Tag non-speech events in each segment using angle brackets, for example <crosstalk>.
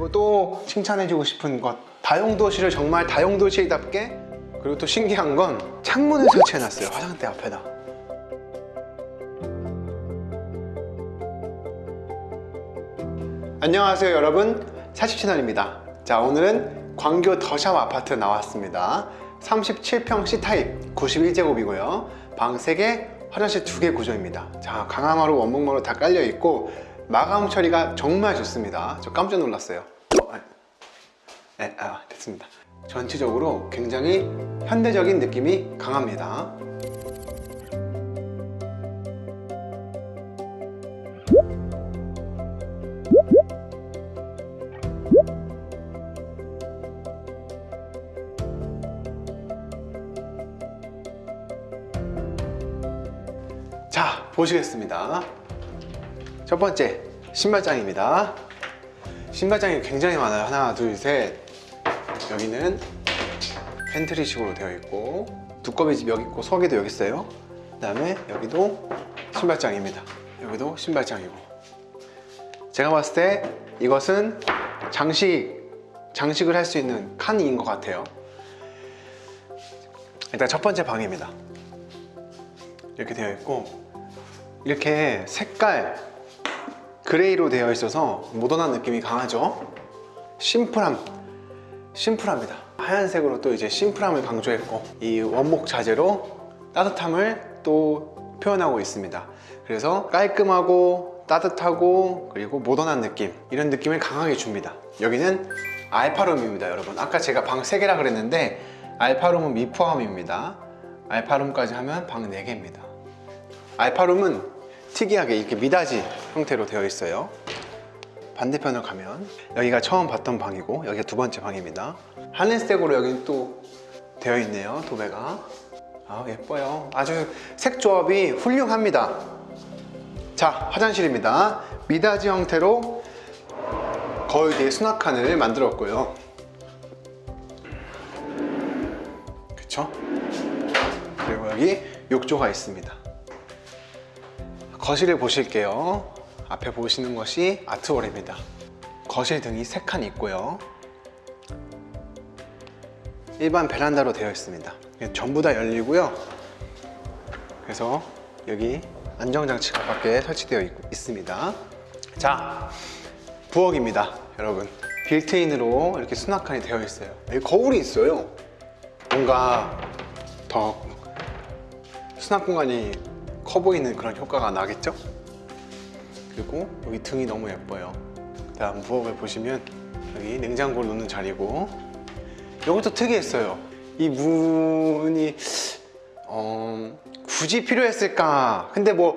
그리고 또 칭찬해주고 싶은 것. 다용도실을 정말 다용도실답게 그리고 또 신기한 건 창문을 설치해놨어요 화장대 앞에다. 안녕하세요 여러분. 사십채널입니다. 자 오늘은 광교 더샵 아파트 나왔습니다. 37평 C타입 91제곱이고요. 방 3개 화장실 2개 구조입니다. 자 강화마루 원목마루 다 깔려 있고 마감 처리가 정말 좋습니다. 저 깜짝 놀랐어요. 어, 아, 네, 아, 됐습니다. 전체적으로 굉장히 현대적인 느낌이 강합니다. 자 보시겠습니다 첫 번째 신발장입니다. 신발장이 굉장히 많아요. 하나 둘셋. 여기는 팬트리식으로 되어 있고 두꺼비 집 여기 있고 서기도 여기 있어요. 그 다음에 여기도 신발장입니다. 여기도 신발장이고. 제가 봤을 때 이것은 장식 장식을 할 수 있는 칸인 것 같아요. 일단 첫 번째 방입니다. 이렇게 되어 있고 이렇게 색깔 gray로 되어 있어서 모던한 느낌이 강하죠? 심플함. 심플합니다. 하얀색으로 또 이제 심플함을 강조했고 이 원목 자재로 따뜻함을 또 표현하고 있습니다. 그래서 깔끔하고 따뜻하고 그리고 모던한 느낌 이런 느낌을 강하게 줍니다. 여기는 알파룸입니다 여러분. 아까 제가 방 3개라 그랬는데 알파룸은 미포함입니다. 알파룸까지 하면 방 4개입니다. 알파룸은 특이하게 이렇게 미닫이 형태로 되어 있어요. 반대편으로 가면 여기가 처음 봤던 방이고 여기가 두 번째 방입니다. 하늘색으로 여기 또 되어 있네요 도배가. 아 예뻐요. 아주 색 조합이 훌륭합니다. 자 화장실입니다. 미닫이 형태로 거울 뒤에 수납칸을 만들었고요. 그쵸? 그리고 여기 욕조가 있습니다. 거실을 보실게요 앞에 보시는 것이 아트월입니다. 거실 등이 3칸 있고요. 일반 베란다로 되어 있습니다. 전부 다 열리고요. 그래서 여기 안정장치가 밖에 설치되어 있, 있습니다. 자 부엌입니다 여러분. 빌트인으로 이렇게 수납칸이 되어 있어요. 여기 거울이 있어요. 뭔가 더 수납 공간이 커 보이는 그런 효과가 나겠죠? 그리고 여기 등이 너무 예뻐요. 다음 부엌을 보시면 여기 냉장고를 놓는 자리고 이것도 특이했어요. 이 문이 어, 굳이 필요했을까? 근데 뭐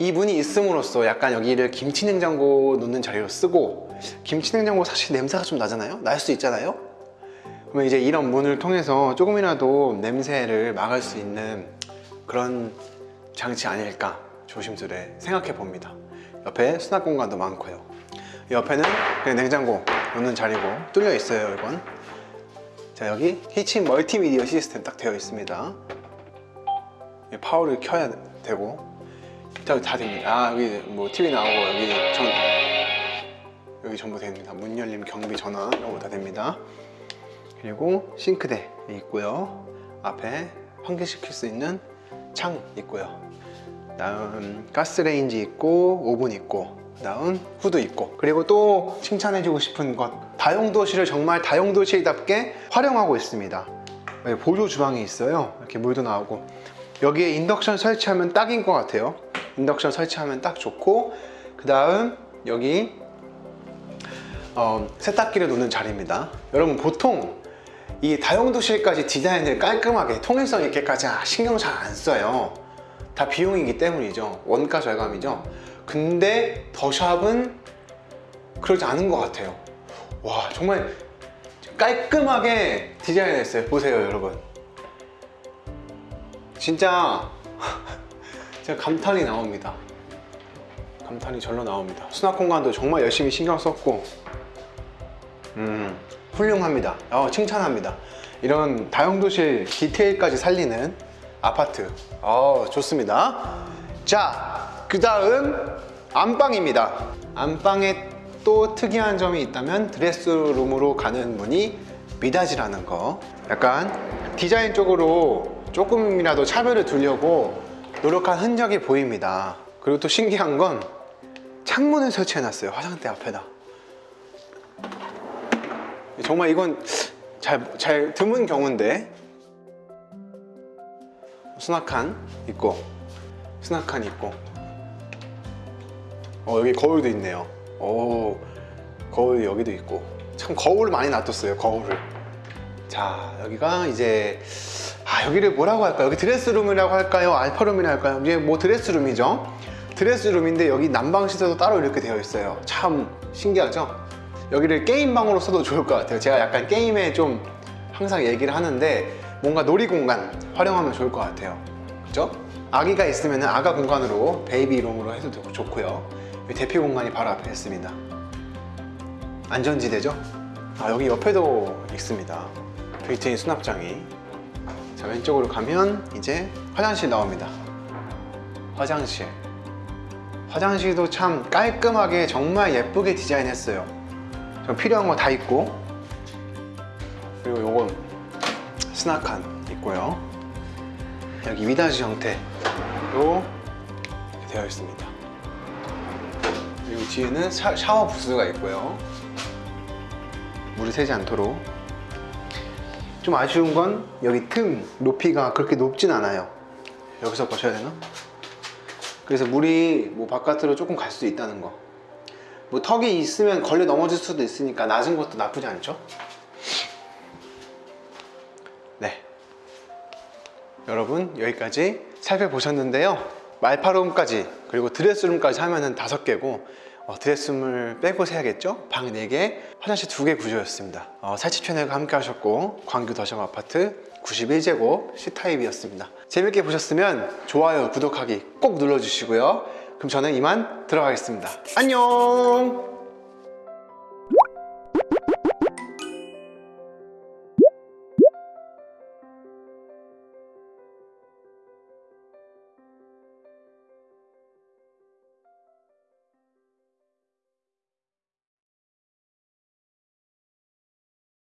이 문이 있음으로써 약간 여기를 김치 냉장고 놓는 자리로 쓰고 김치 냉장고 사실 냄새가 좀 나잖아요? 날 수 있잖아요? 그러면 이제 이런 문을 통해서 조금이라도 냄새를 막을 수 있는 그런 장치 아닐까 조심스레 생각해 봅니다 옆에 수납 공간도 많고요. 옆에는 그냥 냉장고 놓는 자리고 뚫려 있어요 이건 자 여기 히친 멀티미디어 시스템 딱 되어 있습니다. 파워를 켜야 되고. 다, 다 됩니다. 아 여기 뭐 TV 나오고 여기 전 여기 전부 됩니다. 문 열림 경비 전화 이런 거 다 됩니다. 그리고 싱크대 있고요. 앞에 환기시킬 수 있는 창 있고요 다음 가스레인지 있고 오븐 있고 다음 후드 있고. 그리고 또 칭찬해주고 싶은 것. 다용도실을 정말 다용도실답게 활용하고 있습니다. 보조 주방이 있어요. 이렇게 물도 나오고. 여기에 인덕션 설치하면 딱인 것 같아요. 인덕션 설치하면 딱 좋고. 그 다음 여기 어, 세탁기를 놓는 자리입니다. 여러분 보통 이 다용도실까지 디자인을 깔끔하게 통일성 있게까지 신경 잘 안 써요 다 비용이기 때문이죠. 원가 절감이죠. 근데 더샵은 그러지 않은 것 같아요. 와 정말 깔끔하게 디자인했어요. 보세요 여러분. 진짜 <laughs> 제가 감탄이 나옵니다. 감탄이 절로 나옵니다. 수납 공간도 정말 열심히 신경 썼고 음 훌륭합니다. 어, 칭찬합니다. 이런 다용도실 디테일까지 살리는 아파트. 어, 좋습니다. 자 그 다음 안방입니다. 안방의 또 특이한 점이 있다면 드레스룸으로 가는 문이 미닫이라는 거. 약간 디자인적으로 조금이라도 차별을 두려고 노력한 흔적이 보입니다. 그리고 또 신기한 건 창문을 설치해놨어요 화장대 앞에다. 정말 이건 잘, 잘 드문 경우인데 수납칸 있고 수납칸 있고. 어 여기 거울도 있네요. 오 거울 여기도 있고. 참 거울을 많이 놔뒀어요 거울을. 자 여기가 이제 아 여기를 뭐라고 할까요? 여기 드레스룸이라고 할까요? 알파룸이라고 할까요? 이게 뭐 드레스룸이죠. 드레스룸인데 여기 난방 시설도 따로 이렇게 되어 있어요. 참 신기하죠? 여기를 게임방으로 써도 좋을 것 같아요. 제가 약간 게임에 좀 항상 얘기를 하는데 뭔가 놀이공간 활용하면 좋을 것 같아요. 그죠? 아기가 있으면 아가 공간으로 baby room으로 해도 되고 좋고요. 대피 공간이 바로 앞에 있습니다. 안전지대죠? 아 여기 옆에도 있습니다. 빌트인 수납장이. 자 왼쪽으로 가면 이제 화장실 나옵니다. 화장실. 화장실도 참 깔끔하게 정말 예쁘게 디자인했어요. 좀 필요한 거 다 있고. 그리고 요건 스나칸 있고요 여기 미닫이 형태로 되어 있습니다 그리고 뒤에는 샤, 샤워 부스가 있고요 물이 새지 않도록 좀 아쉬운 건 여기 틈 높이가 그렇게 높진 않아요 여기서 보셔야 되나? 그래서 물이 뭐 바깥으로 조금 갈수 있다는 거. 뭐 턱이 있으면 걸려 넘어질 수도 있으니까 낮은 것도 나쁘지 않죠? 네. 여러분 여기까지 살펴보셨는데요. 말파룸까지 그리고 드레스룸까지 하면은 다섯 개고 어, 드레스룸을 빼고 세야겠죠? 방 4개, 화장실 2개 구조였습니다. 어, 살치 채널과 함께 하셨고 광교 더샵 아파트 91제곱 C타입이었습니다. 재밌게 보셨으면 좋아요, 구독하기 꼭 눌러주시고요. 그럼 저는 이만 들어가겠습니다. 안녕!